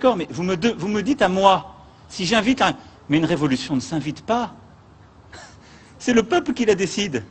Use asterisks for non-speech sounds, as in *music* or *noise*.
d'accord, mais vous me, vous me dites à moi, si j'invite un... Mais une révolution ne s'invite pas. *laughs* C'est le peuple qui la décide.